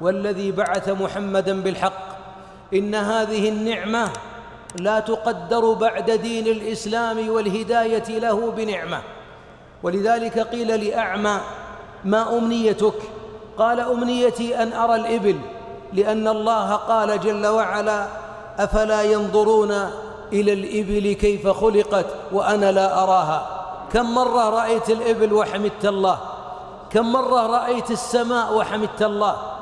والذي بعث محمدا بالحق. إن هذه النعمة لا تقدر بعد دين الإسلام والهداية له بنعمة. ولذلك قيل لأعمى ما أمنيتك؟ قال أمنيتي أن أرى الإبل لأن الله قال جل وعلا أفلا ينظرون إلى الإبل كيف خلقت وأنا لا أراها. كم مرة رأيت الإبل وحمدت الله؟ كم مرة رأيت السماء وحمدت الله؟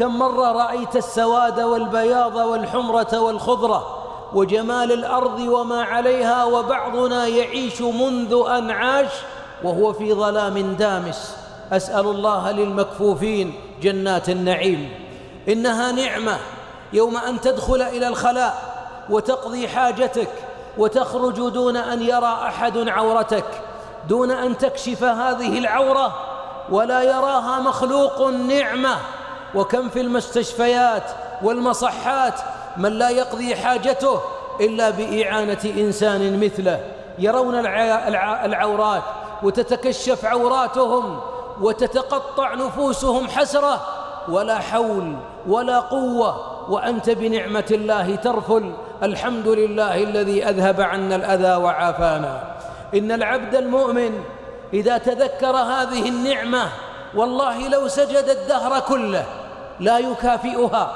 كم مرة رأيت السواد والبياض والحمرة والخضرة وجمال الأرض وما عليها وبعضنا يعيش منذ أن عاش وهو في ظلام دامس. أسأل الله للمكفوفين جنات النعيم. إنها نعمة يوم أن تدخل إلى الخلاء وتقضي حاجتك وتخرج دون أن يرى أحد عورتك. دون أن تكشف هذه العورة ولا يراها مخلوق نعمة. وكم في المستشفيات والمصحات من لا يقضي حاجته إلا بإعانة إنسان مثله. يرون العورات وتتكشف عوراتهم وتتقطع نفوسهم حسرة. ولا حول ولا قوة وأنت بنعمة الله ترفل. الحمد لله الذي أذهب عنا الأذى وعافانا. إن العبد المؤمن إذا تذكر هذه النعمة والله لو سجد الدهر كله لا يكافئها.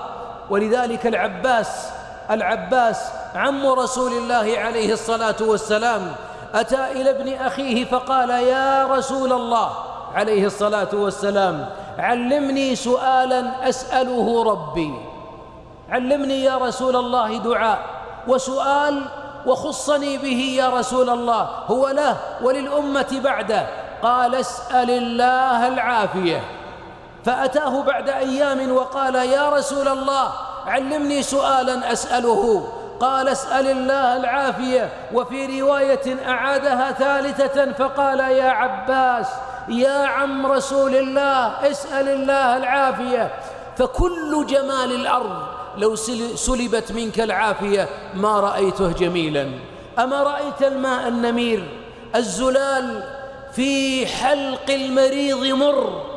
ولذلك العباس العباس عم رسول الله عليه الصلاة والسلام أتى إلى ابن أخيه فقال يا رسول الله عليه الصلاة والسلام علمني سؤالا أسأله ربي. علمني يا رسول الله دعاء وسؤال وخصني به يا رسول الله هو له وللأمة بعده. قال اسأل الله العافية. فأتاه بعد أيام وقال يا رسول الله علمني سؤالا أسأله. قال اسأل الله العافية وفي رواية أعادها ثالثة فقال يا عباس يا عم رسول الله اسأل الله العافية. فكل جمال الأرض لو سلبت منك العافية ما رأيته جميلا. أما رأيت الماء النمير الزلال في حلق المريض مر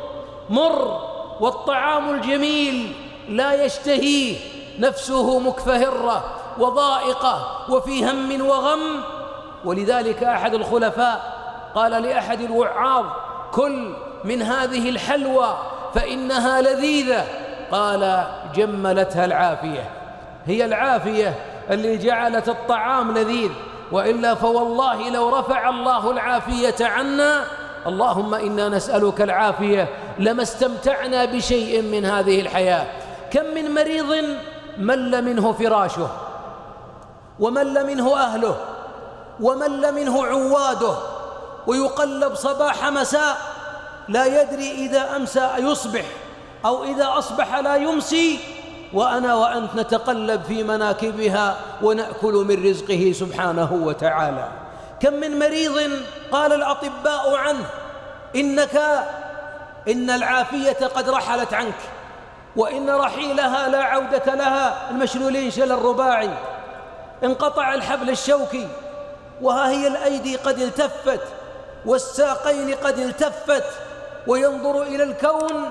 مر والطعام الجميل لا يشتهيه نفسه مكفهرة وضائقة وفي هم وغم. ولذلك أحد الخلفاء قال لأحد الوعاظ كل من هذه الحلوى فإنها لذيذة. قال جملتها العافية. هي العافية اللي جعلت الطعام لذيذ وإلا فوالله لو رفع الله العافية عنا اللهم إنا نسألك العافية لما استمتعنا بشيء من هذه الحياة. كم من مريض مل منه فراشه ومل منه أهله ومل منه عواده ويقلب صباح مساء لا يدري إذا أمسى يصبح أو إذا أصبح لا يمسي وأنا وأنت نتقلب في مناكبها ونأكل من رزقه سبحانه وتعالى. كم من مريض قال الأطباء عنه إنك إن العافية قد رحلت عنك وإن رحيلها لا عودة لها المشلولين شل الرباعي. انقطع الحبل الشوكي وها هي الأيدي قد التفت والساقين قد التفت وينظر إلى الكون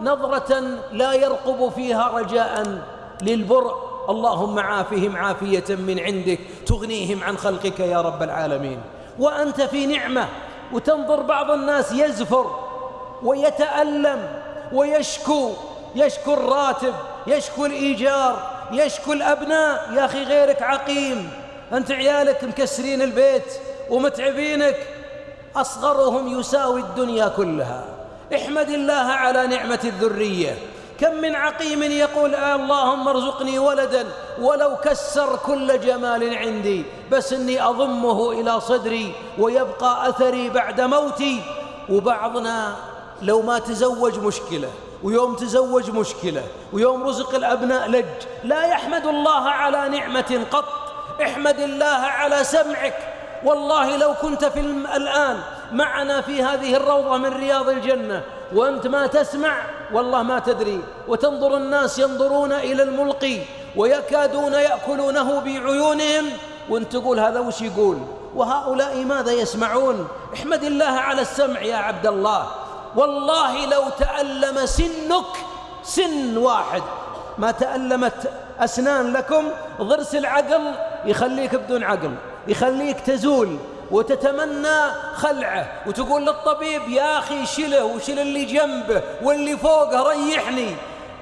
نظرة لا يرقب فيها رجاء للبرء اللهم عافهم عافية من عندك تغنيهم عن خلقك يا رب العالمين. وأنت في نعمة وتنظر بعض الناس يزفر ويتألم ويشكو يشكو الراتب يشكو الإيجار يشكو الأبناء. يا أخي غيرك عقيم أنت عيالك مكسرين البيت ومتعبينك. أصغرهم يساوي الدنيا كلها. احمد الله على نعمة الذرية. كم من عقيم يقول آه اللهم ارزقني ولدا ولو كسر كل جمال عندي بس إني أضمه إلى صدري ويبقى أثري بعد موتي. وبعضنا لو ما تزوج مشكلة ويوم تزوج مشكلة ويوم رزق الأبناء لج لا يحمد الله على نعمة قط احمد الله على سمعك. والله لو كنت في الآن معنا في هذه الروضة من رياض الجنة وأنت ما تسمع والله ما تدري. وتنظر الناس ينظرون إلى الملقي ويكادون يأكلونه بعيونهم. وأنت تقول هذا وش يقول؟ وهؤلاء ماذا يسمعون؟ احمد الله على السمع يا عبد الله. والله لو تألم سنك سن واحد. ما تألمت أسنان لكم ضرس العقل يخليك بدون عقل يخليك تزول وتتمنى خلعه وتقول للطبيب يا أخي شله وشل اللي جنبه واللي فوقه ريحني.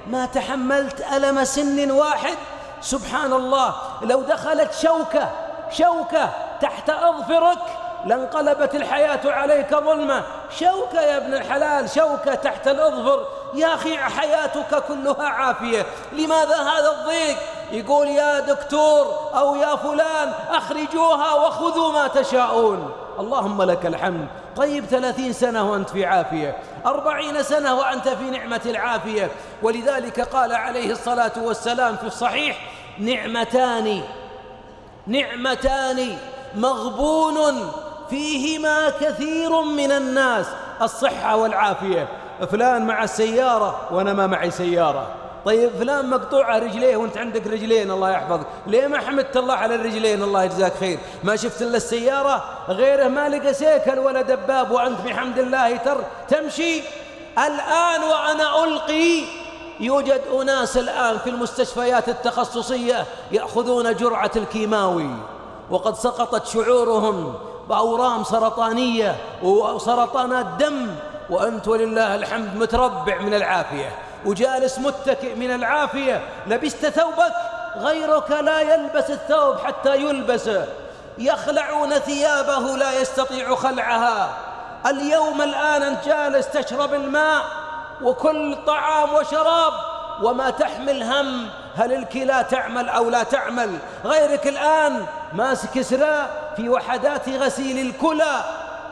ما تحملت ألم سن واحد؟ سبحان الله لو دخلت شوكة شوكة تحت أظفرك لانقلبت الحياة عليك ظلمة. شوكة يا ابن الحلال شوكة تحت الأظفر. يا أخي حياتك كلها عافية. لماذا هذا الضيق؟ يقول يا دكتور أو يا فلان أخرجوها وخذوا ما تشاءون. اللهم لك الحمد. طيب ثلاثين سنة وأنت في عافية. أربعين سنة وأنت في نعمة العافية. ولذلك قال عليه الصلاة والسلام في الصحيح نعمتان نعمتان مغبون فيهما كثير من الناس الصحة والعافية. فلان مع السيارة وأنا ما معي سيارة. طيب فلان مقطوعة رجليه وأنت عندك رجلين الله يحفظك. ليه ما حمدت الله على الرجلين؟ الله يجزاك خير. ما شفت إلا السيارة؟ غيره ما لقى سيكل ولا دباب وأنت بحمد الله تر تمشي. الآن وأنا ألقي يوجد أناس الآن في المستشفيات التخصصية يأخذون جرعة الكيماوي. وقد سقطت شعورهم. بأورام سرطانية وسرطانات دم وأنت ولله الحمد متربع من العافية وجالس متكئ من العافية لبست ثوبك غيرك لا يلبس الثوب حتى يلبسه يخلعون ثيابه لا يستطيع خلعها. اليوم الآن أنت جالس تشرب الماء وكل طعام وشراب وما تحمل هم هل الكلى تعمل أو لا تعمل؟ غيرك الآن ماسك سراء في وحدات غسيل الكلى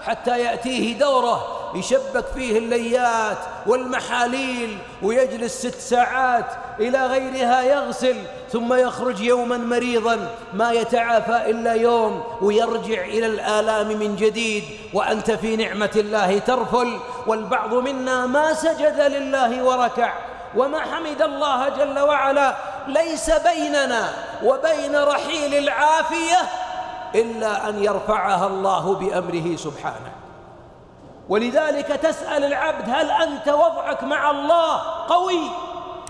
حتى يأتيه دوره يشبك فيه الليات والمحاليل ويجلس ست ساعات إلى غيرها يغسل ثم يخرج يوما مريضا ما يتعافى إلا يوم ويرجع إلى الآلام من جديد وأنت في نعمة الله ترفل والبعض منا ما سجد لله وركع وما حمد الله جل وعلا ليس بيننا وبين رحيل العافية إلا أن يرفعها الله بأمره سبحانه. ولذلك تسأل العبد هل أنت وضعك مع الله قوي؟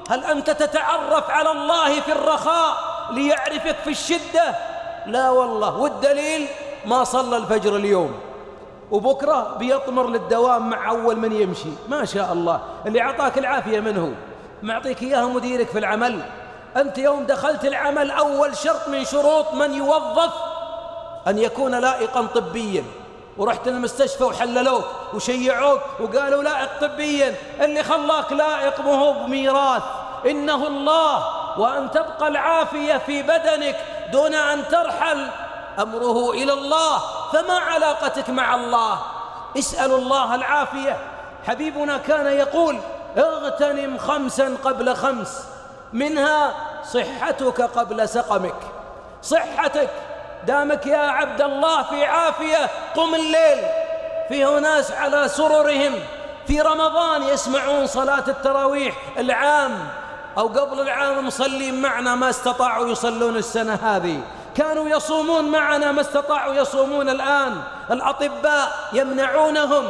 هل أنت تتعرف على الله في الرخاء ليعرفك في الشدة؟ لا والله. والدليل ما صلى الفجر اليوم. وبكرة بيطمر للدوام مع أول من يمشي. ما شاء الله. اللي أعطاك العافية منه معطيك إياها مديرك في العمل. أنت يوم دخلت العمل أول شرط من شروط من يوظف أن يكون لائقا طبيا. ورحت المستشفى وحللوك وشيعوك وقالوا لائق طبيا. اللي خلاك لائق مو بميراث إنه الله وأن تبقى العافية في بدنك دون أن ترحل أمره إلى الله. فما علاقتك مع الله؟ اسألوا الله العافية. حبيبنا كان يقول اغتنم خمسا قبل خمس منها صحتك قبل سقمك. صحتك دامك يا عبد الله في عافية قم الليل. فيه ناس على سررهم. في رمضان يسمعون صلاة التراويح العام. أو قبل العام مصلين معنا ما استطاعوا يصلون السنة هذه. كانوا يصومون معنا ما استطاعوا يصومون الآن. الأطباء يمنعونهم.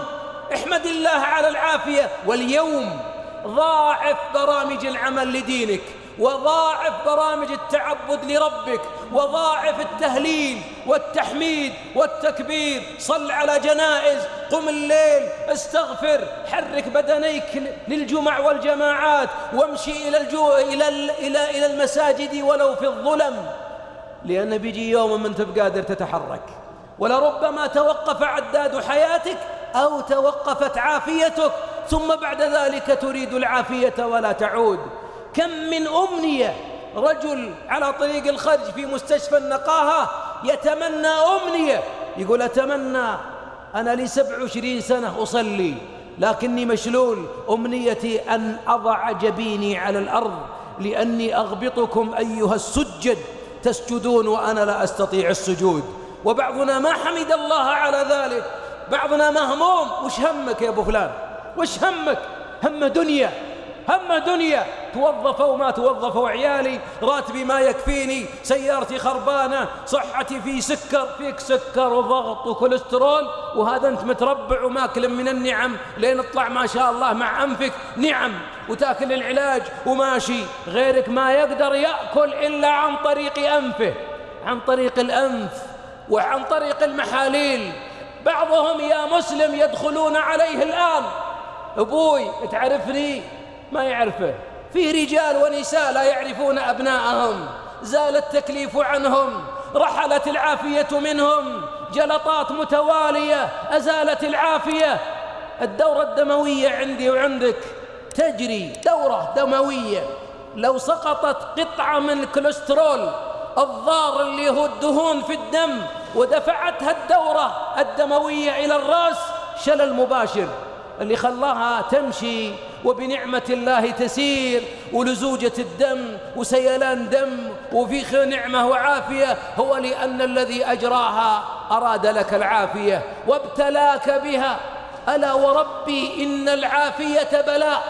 احمد الله على العافية. واليوم ضاعف برامج العمل لدينك. وضاعف برامج التعبد لربك. وضاعف التهليل والتحميد والتكبير. صل على جنائز قم الليل استغفر حرك بدنيك للجمع والجماعات وامشي إلى, الجو... إلى, إلى... إلى المساجد ولو في الظلم. لأن بيجي يوم من تبقى قادر تتحرك. ولربما توقف عداد حياتك أو توقفت عافيتك ثم بعد ذلك تريد العافية ولا تعود. كم من أمنية رجل على طريق الخرج في مستشفى النقاهة يتمنى أمنية. يقول أتمنى أنا لي سبع وعشرين سنة أصلي لكني مشلول. أمنيتي أن أضع جبيني على الأرض لأني أغبطكم أيها السجد تسجدون وأنا لا أستطيع السجود. وبعضنا ما حمد الله على ذلك. بعضنا مهموم وش همك يا أبو فلان؟ وش همك؟ هم دنيا هم دنيا. توظفوا ما توظفوا عيالي راتبي ما يكفيني سيارتي خربانة صحتي في سكر فيك سكر وضغط وكوليسترول وهذا أنت متربع وماكل من النعم لين اطلع ما شاء الله مع أنفك نعم وتاكل العلاج وماشي غيرك ما يقدر يأكل إلا عن طريق أنفه عن طريق الأنف وعن طريق المحاليل. بعضهم يا مسلم يدخلون عليه الآن. أبوي تعرفني؟ ما يعرفه. في رجال ونساء لا يعرفون أبناءهم. زال التكليف عنهم رحلت العافية منهم جلطات متوالية أزالت العافية. الدورة الدموية عندي وعندك تجري دورة دموية. لو سقطت قطعة من الكوليسترول الضار اللي هو الدهون في الدم ودفعتها الدورة الدموية إلى الرأس شلل مباشر. اللي خلاها تمشي وبنعمة الله تسير ولزوجة الدم وسيلان دم وفي نعمة وعافية. هو لأن الذي أجراها أراد لك العافية وابتلاك بها. ألا وربي إن العافية بلاء.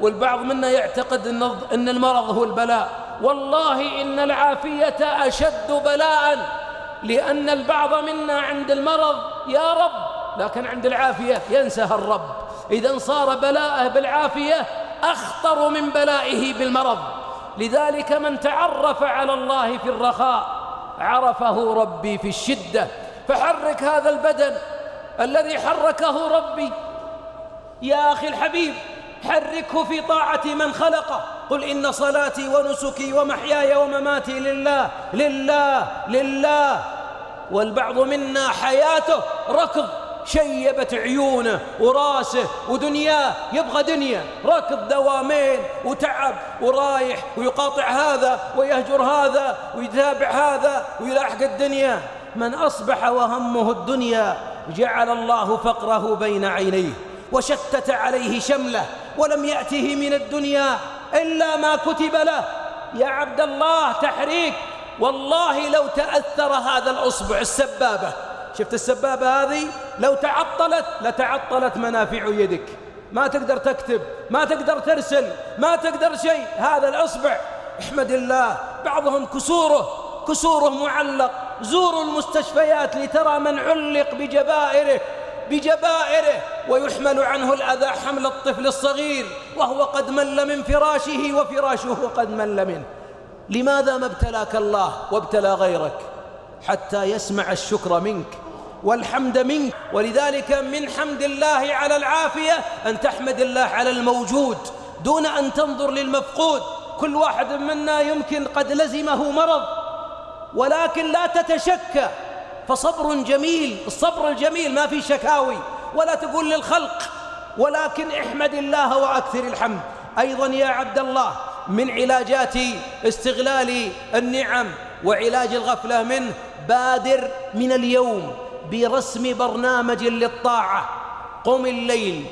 والبعض منا يعتقد أن المرض هو البلاء. والله إن العافية أشد بلاء لأن البعض منا عند المرض يا رب لكن عند العافية ينسها الرب. إذا صار بلاءه بالعافية أخطر من بلائه بالمرض. لذلك من تعرف على الله في الرخاء عرفه ربي في الشدة. فحرك هذا البدن الذي حركه ربي. يا أخي الحبيب حركه في طاعة من خلقه. قل إن صلاتي ونسكي ومحياي ومماتي لله لله لله. والبعض منا حياته ركض. شيبت عيونه وراسه ودنياه يبغى دنيا. ركض دوامين وتعب ورايح ويقاطع هذا ويهجر هذا ويتابع هذا ويلاحق الدنيا. من أصبح وهمه الدنيا جعل الله فقره بين عينيه وشتت عليه شمله ولم يأته من الدنيا إلا ما كتب له. يا عبد الله تحريك والله لو تأثر هذا الأصبع السبابة شفت السبابة هذه؟ لو تعطلت لتعطلت منافع يدك. ما تقدر تكتب ما تقدر ترسل ما تقدر شيء. هذا الأصبع. احمد الله بعضهم كسوره كسوره معلق. زوروا المستشفيات لترى من علق بجبائره بجبائره. ويحمل عنه الأذى حمل الطفل الصغير. وهو قد مل من فراشه وفراشه قد مل منه. لماذا ما ابتلاك الله وابتلى غيرك؟ حتى يسمع الشكر منك. والحمد منك. ولذلك من حمد الله على العافية أن تحمد الله على الموجود دون أن تنظر للمفقود. كل واحد منا يمكن قد لزمه مرض ولكن لا تتشكى. فصبر جميل الصبر الجميل ما في شكاوي ولا تقول للخلق ولكن احمد الله وأكثر الحمد. أيضا يا عبد الله من علاجات استغلال النعم وعلاج الغفلة منه بادر من اليوم. برسم برنامج للطاعة. قم الليل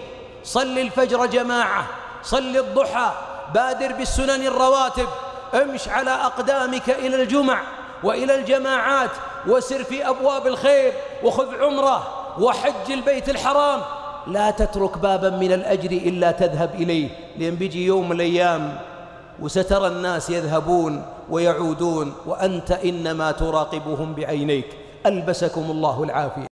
صل الفجر جماعة صل الضحى بادر بالسنن الرواتب امش على أقدامك إلى الجمع وإلى الجماعات وسر في أبواب الخير وخذ عمرة وحج البيت الحرام. لا تترك بابا من الأجر إلا تذهب إليه لأن بيجي يوم من الأيام وسترى الناس يذهبون ويعودون وأنت إنما تراقبهم بعينيك. ألبسكم الله العافية.